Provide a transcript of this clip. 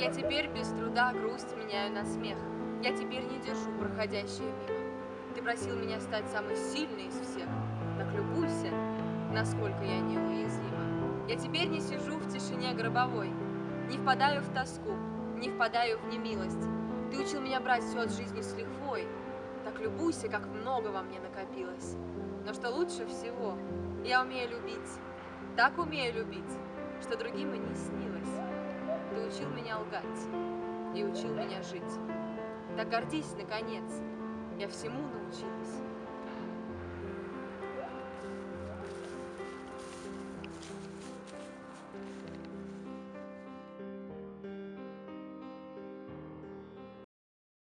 Я теперь без труда грусть меняю на смех. Я теперь не держу проходящее мимо. Ты просил меня стать самой сильной из всех. Так любуйся, насколько я неуязвима. Я теперь не сижу в тишине гробовой, не впадаю в тоску, не впадаю в немилость. Ты учил меня брать все от жизни с лихвой. Так любуйся, как много во мне накопилось. Но что лучше всего, я умею любить. Так умею любить, что другим и не снилось. Меня лгать и учил меня жить. Так гордись, наконец, я всему научилась.